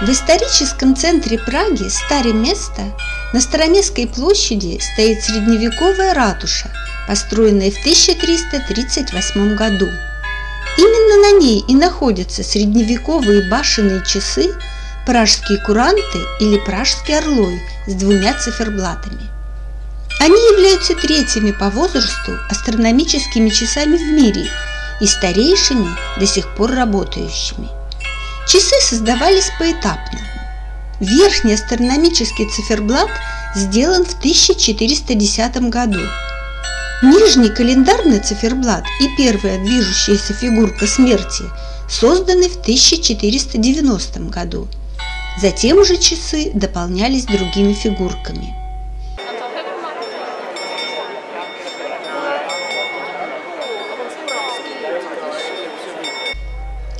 В историческом центре Праги, Старе место, на Староместской площади стоит средневековая ратуша, построенная в 1338 году. Именно на ней и находятся средневековые башенные часы, пражские куранты или пражский орлой с двумя циферблатами. Они являются третьими по возрасту астрономическими часами в мире и старейшими до сих пор работающими. Часы создавались поэтапно. Верхний астрономический циферблат сделан в 1410 году. Нижний календарный циферблат и первая движущаяся фигурка смерти созданы в 1490 году. Затем уже часы дополнялись другими фигурками.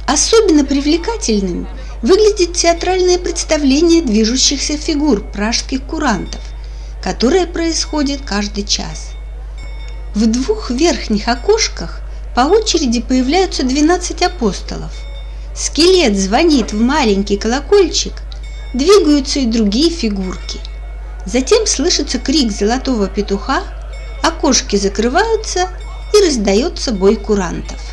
Особенно привлекательным выглядит театральное представление движущихся фигур пражских курантов, которое происходит каждый час. В двух верхних окошках по очереди появляются 12 апостолов. Скелет звонит в маленький колокольчик, двигаются и другие фигурки. Затем слышится крик золотого петуха, окошки закрываются и раздается бой курантов.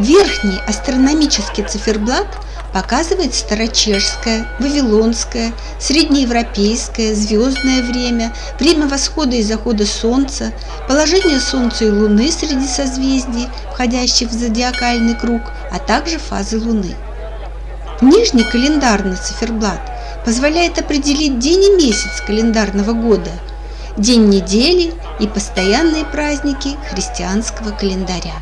Верхний астрономический циферблат показывает старочешское, вавилонское, среднеевропейское, звездное время, время восхода и захода Солнца, положение Солнца и Луны среди созвездий, входящих в зодиакальный круг, а также фазы Луны. Нижний календарный циферблат позволяет определить день и месяц календарного года, день недели и постоянные праздники христианского календаря.